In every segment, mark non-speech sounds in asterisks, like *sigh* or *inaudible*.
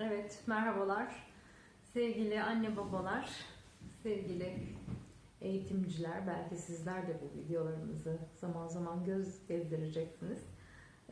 Evet, merhabalar. Sevgili anne babalar, sevgili eğitimciler, belki sizler de bu videolarımızı zaman zaman göz gezdireceksiniz.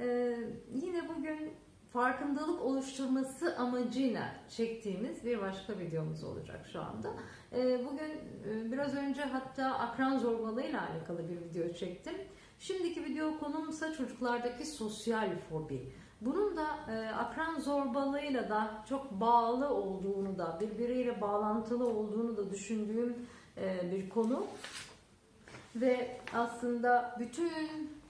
Ee, yine bugün farkındalık oluşturması amacıyla çektiğimiz bir başka videomuz olacak şu anda. Ee, bugün e, biraz önce hatta akran zorbalığıyla alakalı bir video çektim. Şimdiki video konumsa çocuklardaki sosyal fobi. Bunun da e, akran zorbalığıyla da çok bağlı olduğunu da birbiriyle bağlantılı olduğunu da düşündüğüm e, bir konu. Ve aslında bütün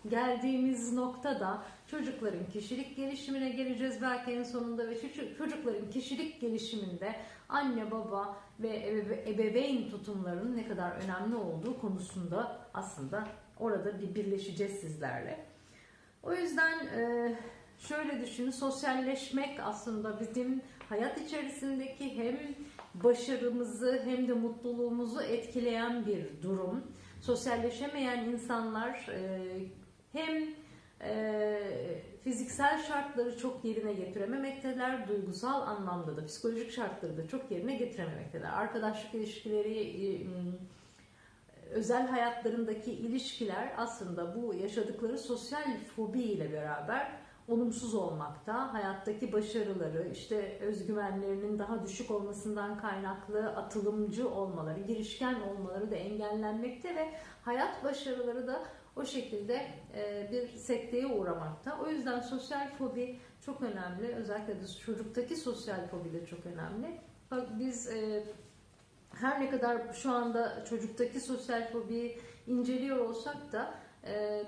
geldiğimiz noktada çocukların kişilik gelişimine geleceğiz belki en sonunda ve çocuk- çocukların kişilik gelişiminde anne baba ve ebe- ebeveyn tutumlarının ne kadar önemli olduğu konusunda aslında orada bir birleşeceğiz sizlerle. O yüzden e, şöyle düşünün sosyalleşmek aslında bizim hayat içerisindeki hem başarımızı hem de mutluluğumuzu etkileyen bir durum. Sosyalleşemeyen insanlar e, hem e, fiziksel şartları çok yerine getirememekteler, duygusal anlamda da psikolojik şartları da çok yerine getirememekteler. Arkadaşlık ilişkileri, e, özel hayatlarındaki ilişkiler aslında bu yaşadıkları sosyal fobi ile beraber olumsuz olmakta. Hayattaki başarıları, işte özgüvenlerinin daha düşük olmasından kaynaklı atılımcı olmaları, girişken olmaları da engellenmekte ve hayat başarıları da o şekilde e, bir sekteye uğramakta. O yüzden sosyal fobi çok önemli. Özellikle de çocuktaki sosyal fobi de çok önemli. Bak biz e, her ne kadar şu anda çocuktaki sosyal fobiyi inceliyor olsak da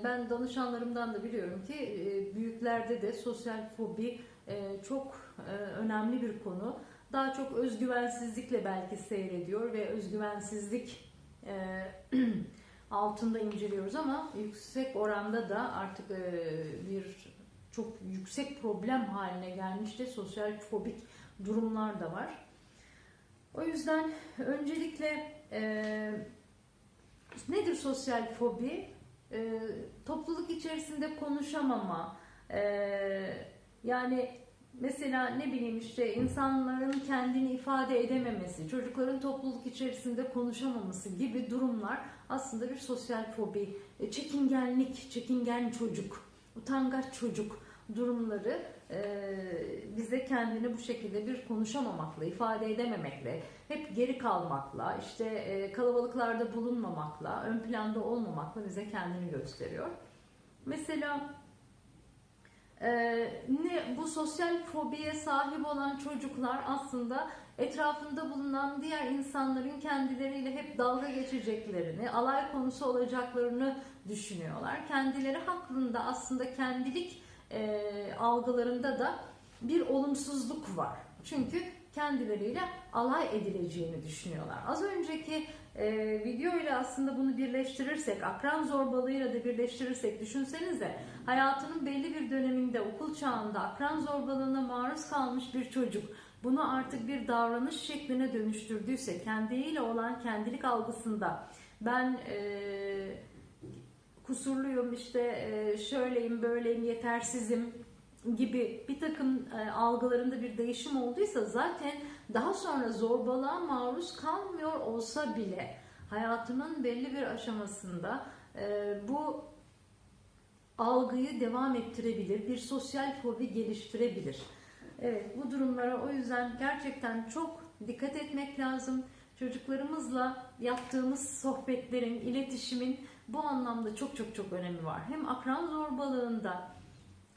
ben danışanlarımdan da biliyorum ki e, büyüklerde de sosyal fobi e, çok e, önemli bir konu. Daha çok özgüvensizlikle belki seyrediyor ve özgüvensizlik *clears throat* altında inceliyoruz ama yüksek oranda da artık bir çok yüksek problem haline gelmiş de sosyal fobik durumlar da var. O yüzden öncelikle e, nedir sosyal fobi? E, topluluk içerisinde konuşamama, e, yani mesela ne bileyim işte insanların kendini ifade edememesi, çocukların topluluk içerisinde konuşamaması gibi durumlar aslında bir sosyal fobi, E, çekingenlik, çekingen çocuk, utangaç çocuk durumları bize kendini bu şekilde bir konuşamamakla, ifade edememekle, hep geri kalmakla, işte e, kalabalıklarda bulunmamakla, ön planda olmamakla bize kendini gösteriyor. Mesela e, ne bu sosyal fobiye sahip olan çocuklar aslında etrafında bulunan diğer insanların kendileriyle hep dalga geçeceklerini, alay konusu olacaklarını düşünüyorlar. Kendileri hakkında aslında kendilik e, algılarında da bir olumsuzluk var. Çünkü kendileriyle alay edileceğini düşünüyorlar. Az önceki e, video ile aslında bunu birleştirirsek, akran zorbalığıyla da birleştirirsek düşünsenize hayatının belli bir döneminde okul çağında akran zorbalığına maruz kalmış bir çocuk bunu artık bir davranış şekline dönüştürdüyse kendiyle olan kendilik algısında ben e, kusurluyum işte e, şöyleyim böyleyim yetersizim gibi bir takım e, algılarında bir değişim olduysa zaten daha sonra zorbalığa maruz kalmıyor olsa bile hayatının belli bir aşamasında e, bu algıyı devam ettirebilir, bir sosyal fobi geliştirebilir. Evet bu durumlara o yüzden gerçekten çok dikkat etmek lazım. Çocuklarımızla yaptığımız sohbetlerin, iletişimin bu anlamda çok çok çok önemi var. Hem akran zorbalığında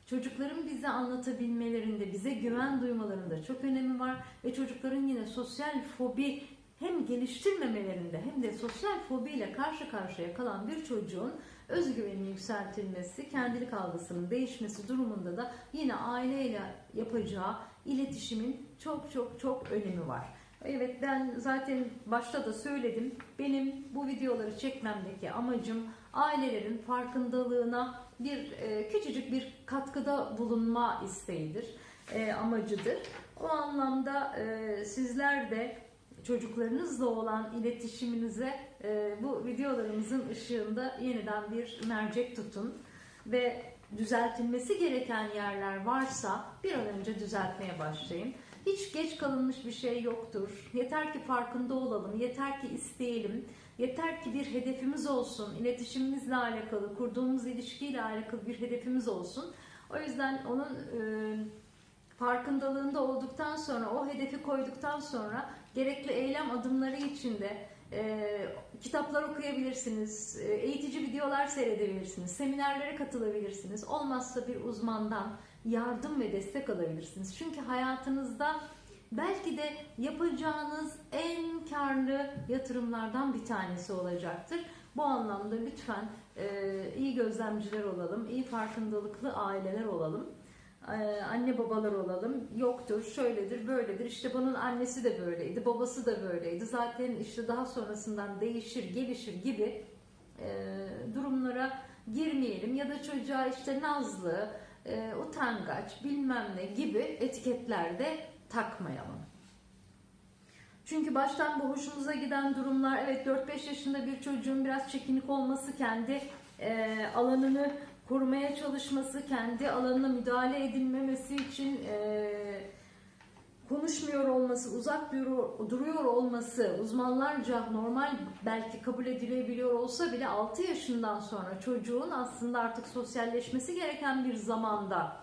çocukların bize anlatabilmelerinde, bize güven duymalarında çok önemi var ve çocukların yine sosyal fobi hem geliştirmemelerinde hem de sosyal fobiyle karşı karşıya kalan bir çocuğun özgüveninin yükseltilmesi, kendilik algısının değişmesi durumunda da yine aileyle yapacağı iletişimin çok çok çok önemi var. Evet ben zaten başta da söyledim. Benim bu videoları çekmemdeki amacım ailelerin farkındalığına bir e, küçücük bir katkıda bulunma isteğidir, e, amacıdır. O anlamda e, sizler de çocuklarınızla olan iletişiminize e, bu videolarımızın ışığında yeniden bir mercek tutun ve düzeltilmesi gereken yerler varsa bir an önce düzeltmeye başlayın. Hiç geç kalınmış bir şey yoktur. Yeter ki farkında olalım, yeter ki isteyelim, yeter ki bir hedefimiz olsun, iletişimimizle alakalı, kurduğumuz ilişkiyle alakalı bir hedefimiz olsun. O yüzden onun e, farkındalığında olduktan sonra, o hedefi koyduktan sonra gerekli eylem adımları içinde e, kitaplar okuyabilirsiniz, e, eğitici videolar seyredebilirsiniz, seminerlere katılabilirsiniz. Olmazsa bir uzmandan yardım ve destek alabilirsiniz. Çünkü hayatınızda belki de yapacağınız en karlı yatırımlardan bir tanesi olacaktır. Bu anlamda lütfen e, iyi gözlemciler olalım, iyi farkındalıklı aileler olalım. Ee, anne babalar olalım. Yoktur, şöyledir, böyledir. İşte bunun annesi de böyleydi, babası da böyleydi. Zaten işte daha sonrasından değişir, gelişir gibi e, durumlara girmeyelim. Ya da çocuğa işte nazlı, e, utangaç, bilmem ne gibi etiketlerde takmayalım. Çünkü baştan bu hoşumuza giden durumlar, evet 4-5 yaşında bir çocuğun biraz çekinik olması, kendi e, alanını korumaya çalışması, kendi alanına müdahale edilmemesi için e, konuşmuyor olması, uzak duruyor, olması uzmanlarca normal belki kabul edilebiliyor olsa bile 6 yaşından sonra çocuğun aslında artık sosyalleşmesi gereken bir zamanda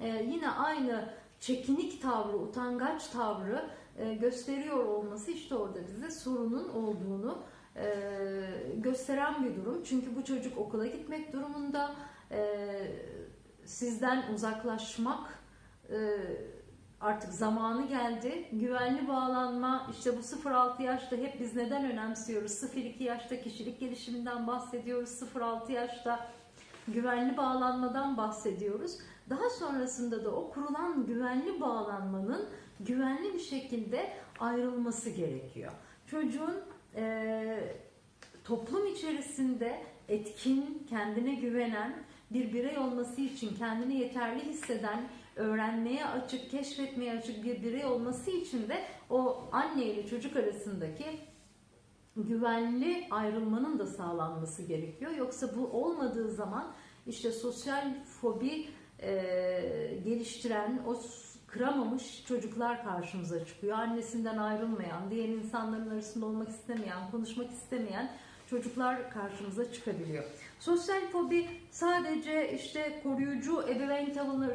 e, yine aynı çekinik tavrı, utangaç tavrı e, gösteriyor olması işte orada bize sorunun olduğunu e, gösteren bir durum. Çünkü bu çocuk okula gitmek durumunda, e, sizden uzaklaşmak e, artık zamanı geldi. Güvenli bağlanma işte bu 0-6 yaşta hep biz neden önemsiyoruz? 0-2 yaşta kişilik gelişiminden bahsediyoruz. 0-6 yaşta güvenli bağlanmadan bahsediyoruz. Daha sonrasında da o kurulan güvenli bağlanmanın güvenli bir şekilde ayrılması gerekiyor. Çocuğun e, toplum içerisinde etkin, kendine güvenen bir birey olması için kendini yeterli hisseden, öğrenmeye açık, keşfetmeye açık bir birey olması için de o anne ile çocuk arasındaki güvenli ayrılmanın da sağlanması gerekiyor. Yoksa bu olmadığı zaman işte sosyal fobi e, geliştiren, o kıramamış çocuklar karşımıza çıkıyor. Annesinden ayrılmayan, diğer insanların arasında olmak istemeyen, konuşmak istemeyen çocuklar karşımıza çıkabiliyor. Sosyal fobi sadece işte koruyucu ebeveyn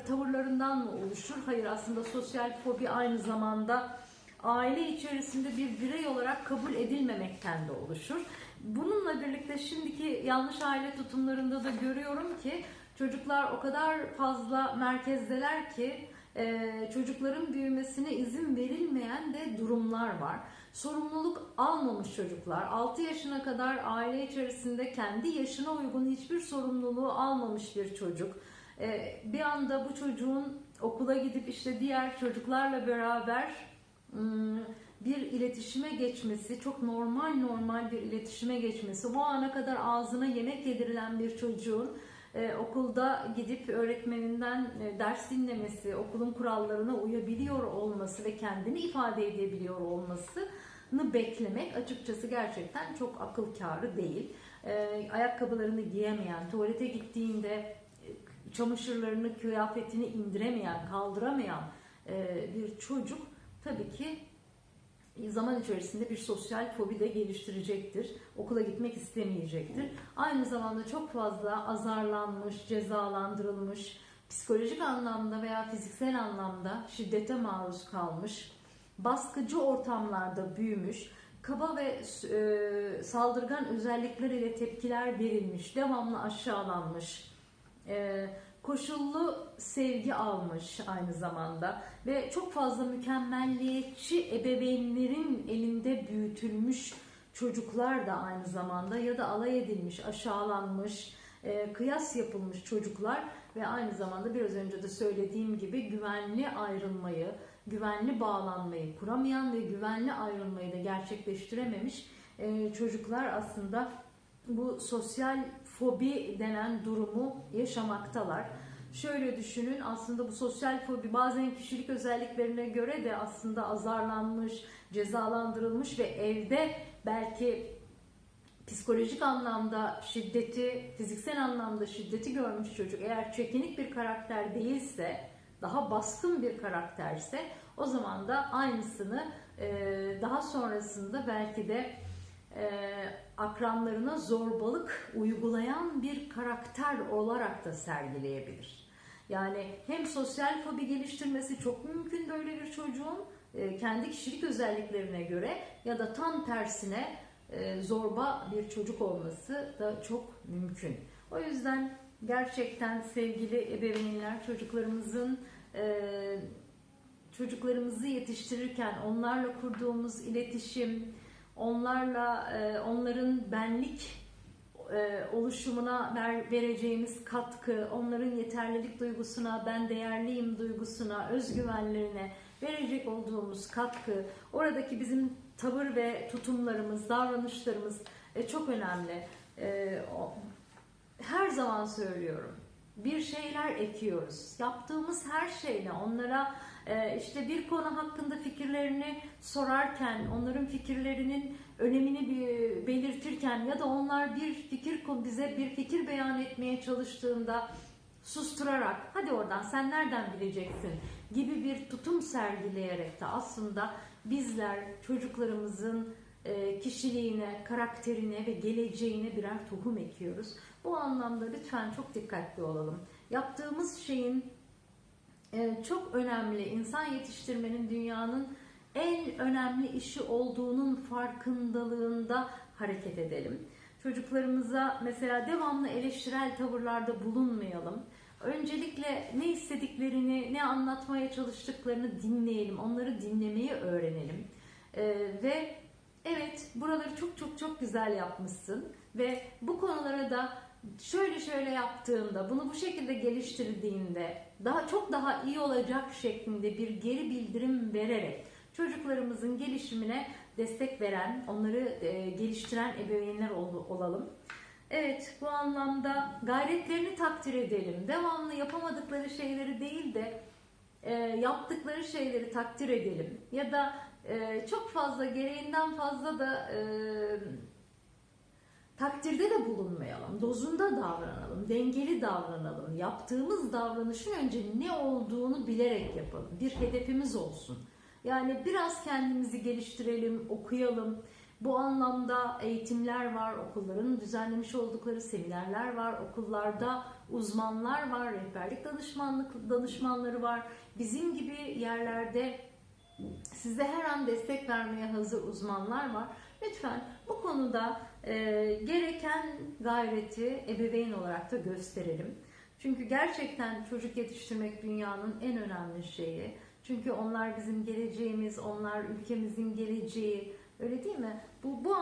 tavırlarından mı oluşur? Hayır aslında sosyal fobi aynı zamanda aile içerisinde bir birey olarak kabul edilmemekten de oluşur. Bununla birlikte şimdiki yanlış aile tutumlarında da görüyorum ki çocuklar o kadar fazla merkezdeler ki çocukların büyümesine izin verilmeyen de durumlar var. Sorumluluk almamış çocuklar, 6 yaşına kadar aile içerisinde kendi yaşına uygun hiçbir sorumluluğu almamış bir çocuk. E, bir anda bu çocuğun okula gidip işte diğer çocuklarla beraber hmm, bir iletişime geçmesi, çok normal normal bir iletişime geçmesi, bu ana kadar ağzına yemek yedirilen bir çocuğun e, okulda gidip öğretmeninden e, ders dinlemesi, okulun kurallarına uyabiliyor olması ve kendini ifade edebiliyor olmasını beklemek açıkçası gerçekten çok akıl kârı değil. E, ayakkabılarını giyemeyen, tuvalete gittiğinde çamaşırlarını, kıyafetini indiremeyen, kaldıramayan bir çocuk tabii ki zaman içerisinde bir sosyal fobi de geliştirecektir. Okula gitmek istemeyecektir. Aynı zamanda çok fazla azarlanmış, cezalandırılmış, psikolojik anlamda veya fiziksel anlamda şiddete maruz kalmış, baskıcı ortamlarda büyümüş, kaba ve e, saldırgan özellikler ile tepkiler verilmiş, devamlı aşağılanmış, e, koşullu sevgi almış aynı zamanda. Ve çok fazla mükemmelliyetçi ebeveynlerin elinde büyütülmüş çocuklar da aynı zamanda ya da alay edilmiş, aşağılanmış, e, kıyas yapılmış çocuklar ve aynı zamanda biraz önce de söylediğim gibi güvenli ayrılmayı, güvenli bağlanmayı kuramayan ve güvenli ayrılmayı da gerçekleştirememiş e, çocuklar aslında bu sosyal fobi denen durumu yaşamaktalar. Şöyle düşünün aslında bu sosyal fobi bazen kişilik özelliklerine göre de aslında azarlanmış, cezalandırılmış ve evde belki psikolojik anlamda şiddeti, fiziksel anlamda şiddeti görmüş çocuk eğer çekinik bir karakter değilse daha baskın bir karakterse o zaman da aynısını daha sonrasında belki de akranlarına zorbalık uygulayan bir karakter olarak da sergileyebilir. Yani hem sosyal fobi geliştirmesi çok mümkün böyle bir çocuğun e, kendi kişilik özelliklerine göre ya da tam tersine e, zorba bir çocuk olması da çok mümkün. O yüzden gerçekten sevgili ebeveynler çocuklarımızın e, çocuklarımızı yetiştirirken onlarla kurduğumuz iletişim, onlarla e, onların benlik e, oluşumuna ver, vereceğimiz katkı, onların yeterlilik duygusuna, ben değerliyim duygusuna, özgüvenlerine verecek olduğumuz katkı, oradaki bizim tavır ve tutumlarımız, davranışlarımız e, çok önemli. E, o, her zaman söylüyorum. Bir şeyler ekiyoruz. Yaptığımız her şeyle onlara işte bir konu hakkında fikirlerini sorarken, onların fikirlerinin önemini belirtirken ya da onlar bir fikir bize bir fikir beyan etmeye çalıştığında susturarak hadi oradan sen nereden bileceksin gibi bir tutum sergileyerek de aslında bizler çocuklarımızın e, kişiliğine, karakterine ve geleceğine birer tohum ekiyoruz. Bu anlamda lütfen çok dikkatli olalım. Yaptığımız şeyin çok önemli insan yetiştirmenin dünyanın en önemli işi olduğunun farkındalığında hareket edelim. Çocuklarımıza mesela devamlı eleştirel tavırlarda bulunmayalım. Öncelikle ne istediklerini, ne anlatmaya çalıştıklarını dinleyelim. Onları dinlemeyi öğrenelim. Ee, ve evet buraları çok çok çok güzel yapmışsın. Ve bu konulara da şöyle şöyle yaptığında, bunu bu şekilde geliştirdiğinde daha çok daha iyi olacak şeklinde bir geri bildirim vererek çocuklarımızın gelişimine destek veren, onları e, geliştiren ebeveynler ol, olalım. Evet, bu anlamda gayretlerini takdir edelim. Devamlı yapamadıkları şeyleri değil de e, yaptıkları şeyleri takdir edelim. Ya da e, çok fazla gereğinden fazla da e, takdirde de bulunmayalım. Dozunda davranalım, dengeli davranalım. Yaptığımız davranışın önce ne olduğunu bilerek yapalım. Bir hedefimiz olsun. Yani biraz kendimizi geliştirelim, okuyalım. Bu anlamda eğitimler var, okulların düzenlemiş oldukları seminerler var, okullarda uzmanlar var, rehberlik danışmanlık danışmanları var. Bizim gibi yerlerde size her an destek vermeye hazır uzmanlar var. Lütfen bu konuda e, gereken gayreti ebeveyn olarak da gösterelim. Çünkü gerçekten çocuk yetiştirmek dünyanın en önemli şeyi. Çünkü onlar bizim geleceğimiz, onlar ülkemizin geleceği. Öyle değil mi? Bu, bu